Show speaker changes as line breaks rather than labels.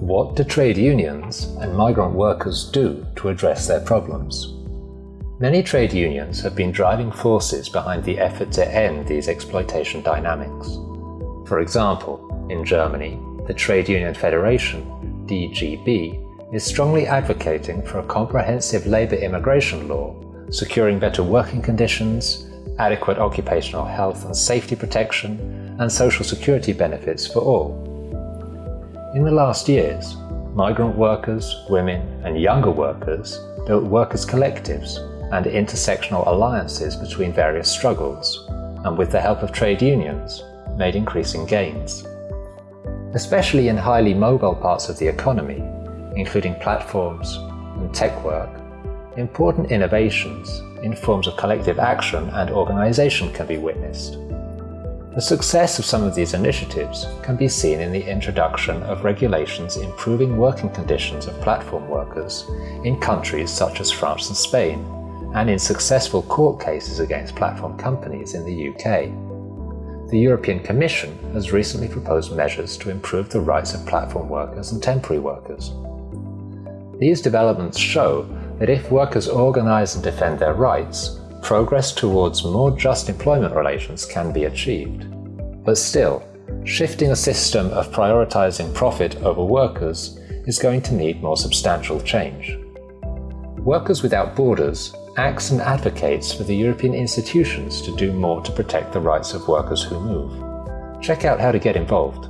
What do trade unions and migrant workers do to address their problems? Many trade unions have been driving forces behind the effort to end these exploitation dynamics. For example, in Germany, the Trade Union Federation, DGB, is strongly advocating for a comprehensive labour immigration law, securing better working conditions, adequate occupational health and safety protection, and social security benefits for all. In the last years, migrant workers, women, and younger workers built workers' collectives and intersectional alliances between various struggles, and with the help of trade unions, made increasing gains. Especially in highly mobile parts of the economy, including platforms and tech work, important innovations in forms of collective action and organisation can be witnessed. The success of some of these initiatives can be seen in the introduction of regulations improving working conditions of platform workers in countries such as France and Spain, and in successful court cases against platform companies in the UK. The European Commission has recently proposed measures to improve the rights of platform workers and temporary workers. These developments show that if workers organise and defend their rights, progress towards more just employment relations can be achieved. But still, shifting a system of prioritising profit over workers is going to need more substantial change. Workers Without Borders acts and advocates for the European institutions to do more to protect the rights of workers who move. Check out how to get involved